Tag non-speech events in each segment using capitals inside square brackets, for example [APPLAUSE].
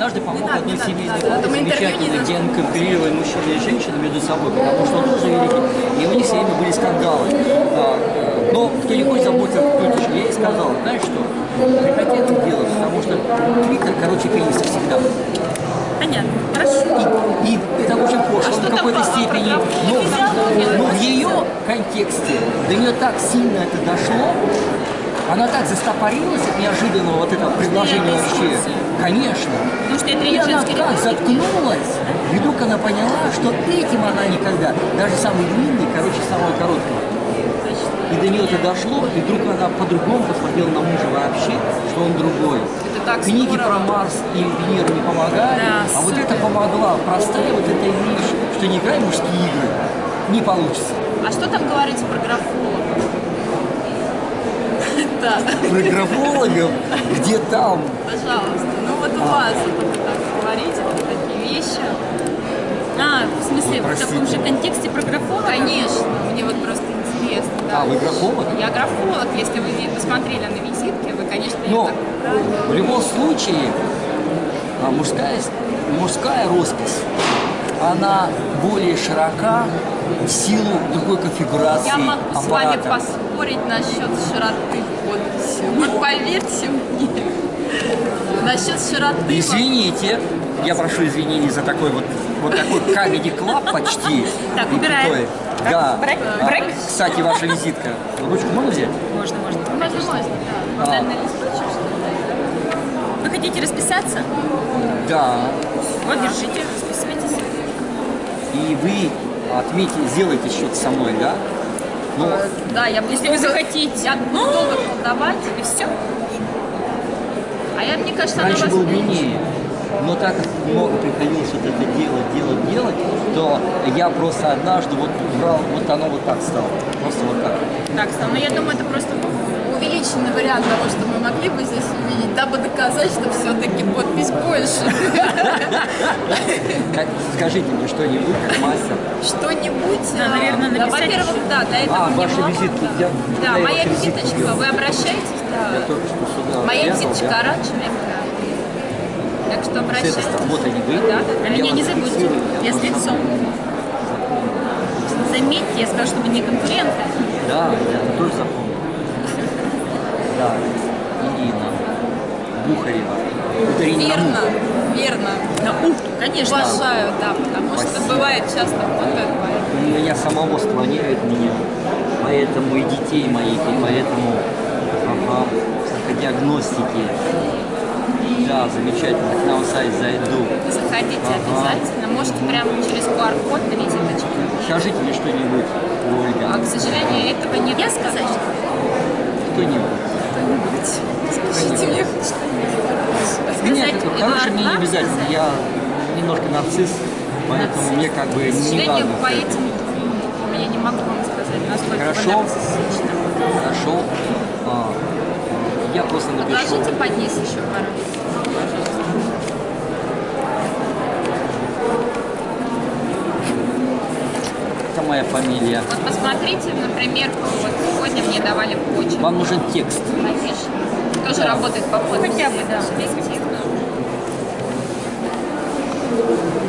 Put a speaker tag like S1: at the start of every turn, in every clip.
S1: однажды помог
S2: надо,
S1: одной
S2: Мы интервью не
S1: замечательно, где он конкурировали мужчины и женщины между собой, потому что он тоже великий. И у них все время были скандалы. А, э, но кто не хочет заботиться о культуре, я ей сказал, знаешь что, прекрати это делать, потому что Твиттер, короче, пениса всегда.
S2: Понятно. Хорошо.
S1: И это очень пошло
S2: что
S1: в какой-то степени. Но, но в ее контексте до нее так сильно это дошло, она так застопорилась от неожиданного вот этого предложения
S2: это
S1: вообще. Конечно.
S2: Потому что я
S1: И она так заткнулась, и вдруг она поняла, что этим она никогда, даже самый длинный, короче, самого короткого. И до нее это дошло, и вдруг она по-другому посмотрела на мужа вообще, что он другой.
S2: Это так
S1: Книги
S2: здорово.
S1: про Марс и Венеру не помогали,
S2: Да,
S1: а вот
S2: супер.
S1: это помогла. Простая вот эта вещь, что не играй мужские игры, не получится.
S2: А что там говорится про графолога? [LAUGHS] Да,
S1: Про графологов, где там?
S2: пожалуйста. Ну вот у
S1: А.
S2: вас вот так говорите вот такие вещи. А, в смысле, в
S1: Простите.
S2: таком же контексте про графолога? Конечно, мне вот просто интересно. Да.
S1: А, вы графолог?
S2: Я графолог, если вы посмотрели на визитке, вы, конечно,
S1: Но
S2: так правильно.
S1: в любом случае а, мужская, мужская роспись, она более широка в силу другой конфигурации
S2: Я могу с вами
S1: аппарата.
S2: поспорить насчет широты подписи. Вот поверьте мне. Насчет широты.
S1: Извините, я прошу извинений за такой вот, вот такой comedy club почти.
S2: Так, убираем.
S1: Да.
S2: Брейк,
S1: А,
S2: брейк.
S1: Кстати, ваша визитка. Ручку можно взять?
S2: Можно, можно. Можно, можно, да.
S1: А.
S2: Вы хотите расписаться?
S1: Да.
S2: Вот, держите, расписывайтесь.
S1: И вы отметите, сделайте что-то со мной, да? Ну,
S2: Да, я
S3: Если вы захотите.
S2: Долго колдовать, и все. А я, мне кажется, она
S1: раньше
S2: вас
S1: был длиннее. Но так как много приходилось вот это делать, делать, делать, то я просто однажды вот брал, вот оно вот так стало. Просто вот так.
S2: Так, Стас, ну я думаю, это просто
S3: увеличенный вариант того, что мы могли бы здесь увидеть, дабы доказать, что все-таки подпись больше.
S1: Скажите мне что-нибудь, как мастер.
S3: Что-нибудь.
S2: Да,
S3: э,
S2: наверное, написать
S3: Во-первых,
S2: еще.
S3: да, для этого
S1: А,
S3: много,
S1: визитки.
S3: да.
S2: Моя визиточка, вы обращаетесь,
S1: Я
S2: да.
S1: только что сюда
S2: Моя визиточка оранжевенькая. Так что обращайтесь.
S1: вот они вы.
S2: Да, да, Меня не забудьте. Я с лицом. Заметьте, я сказала, чтобы не конкуренты.
S1: Да, я это тоже запомнил. Да, Ирина Бухарева. Ударение на
S3: Верно,
S1: «му».
S3: верно.
S2: Да, ух, конечно.
S3: Уважаю, да, потому что
S1: Спасибо.
S3: бывает часто путают, поэтому
S1: Меня самого склоняют меня, поэтому и детей моих, и поэтому ага, диагностики. Да, замечательно, к нам сайт зайду.
S2: Заходите
S1: Ага.
S2: обязательно. Можете прямо через QR-код на визиточке.
S1: Скажите мне что-нибудь,
S2: А,
S1: Ольга,
S2: к сожалению, этого нет. Я сказать, что
S1: кто-нибудь.
S3: Скажите мне что-нибудь.
S1: Нет, мне не обязательно, я немножко нарцисс, поэтому мне как бы
S2: К
S1: не
S2: сожалению,
S1: важно.
S2: по этим я не могу вам сказать, насколько
S1: Хорошо. Хорошо. А, я просто напишу.
S2: Отложите подниз еще пару лет. Пожалуйста.
S1: Это моя фамилия.
S2: Вот посмотрите, например, вот сегодня мне давали почту.
S1: Вам нужен текст.
S2: Конечно. Тоже
S1: Да.
S2: работает по подписи.
S3: Хотя бы, да.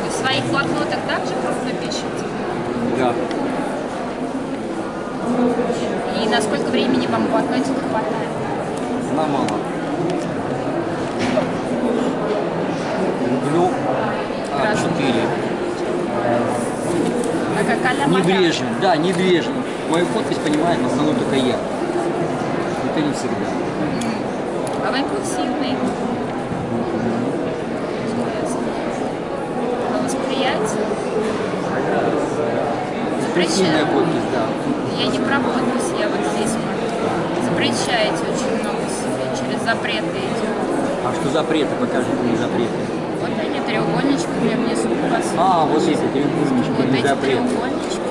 S2: В своих блокнотах также крупно пишете?
S1: Да.
S2: И на сколько времени вам блокнотика хватает?
S1: На мало. А? Небрежен, да, небрежен. Мою подпись понимает в основном только я. Это не всегда.
S2: А вы импульсивный. По восприятию?
S1: Прикинная подпись, да.
S2: Я не про подпись, я вот здесь. Запрещаете очень много себе, через запреты идет.
S1: А что запреты? Покажите мне запреты.
S2: Вот они треугольничками внизу у вас.
S1: А, вот эти треугольнички,
S2: Вот эти
S1: запреты.
S2: треугольнички.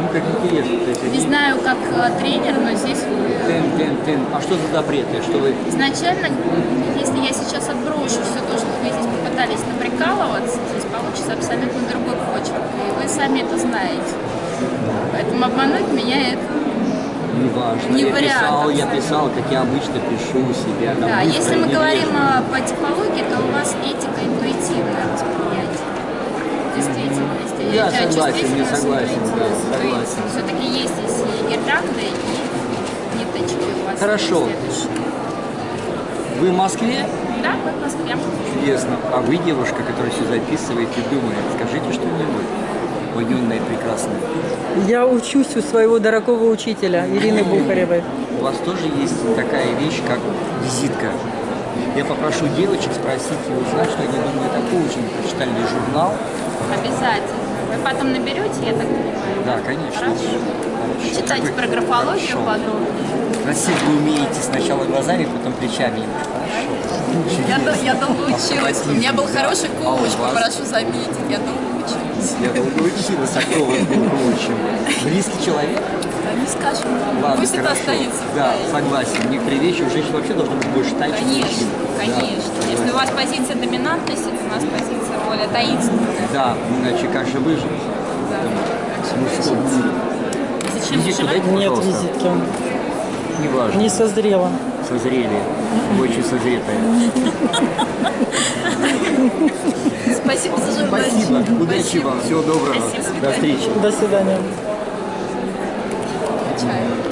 S1: Ну, как интересно. То есть
S2: Не
S1: они
S2: знаю, как э, тренер, но здесь вы...
S1: Тын, тын, тын. А что за запреты? Что вы...
S2: Изначально, если я сейчас отброшу все то, что вы здесь попытались наприкалываться, здесь получится абсолютно другой почерк. И вы сами это знаете. Поэтому обмануть меня это...
S1: Не важно.
S2: Не
S1: я
S2: вариант,
S1: писал, я писал, как я обычно пишу себя. Там,
S2: Да, если мы говорим
S1: небрежно.
S2: э, по типологии, то у вас этика,
S1: согласен, не согласен, да, согласен.
S2: Все-таки есть здесь и гирлянды, и ниточки у вас.
S1: Хорошо. Вы в Москве?
S2: Да, мы в Москве.
S1: Чудесно. А вы девушка, которая все записывает и думает. Скажите что-нибудь. Ой, юная, прекрасная.
S4: Я учусь у своего дорогого учителя Ирины Бухаревой.
S1: У вас тоже есть такая вещь, как визитка. Я попрошу девочек спросить и узнать, что они думают о коучинге. Прочитали ли журнал?
S2: Обязательно. Вы потом наберете, я так понимаю.
S1: Да, конечно.
S2: Хорошо.
S1: Хорошо.
S2: Читайте про графологию подробнее.
S1: Красиво вы умеете сначала глазами, потом плечами. Хорошо.
S3: Я, дол- я долго училась. У меня был хороший
S1: А
S3: коуч, попрошу заметить. Я долго училась.
S1: Я долго училась, а кто вас коучем? Близкий человек?
S3: Не скажем.
S1: Ладно,
S3: Пусть это
S1: хорошо.
S3: останется. в
S1: Да, согласен. Некоторые вещи у женщин вообще должно быть больше тайны,
S2: Конечно, конечно.
S1: Да,
S2: Если у вас позиция доминантности, у нас позиция более таинственная.
S1: Да, иначе как же выжить? Что,
S2: Зачем
S1: Визитку дайте,
S4: Нет визитки.
S1: Не важно.
S4: Не созрела.
S1: Созрели. Очень созретая.
S3: Спасибо за журналистику.
S1: Спасибо. Удачи вам. Всего доброго. До встречи.
S4: До свидания.
S3: Чаю.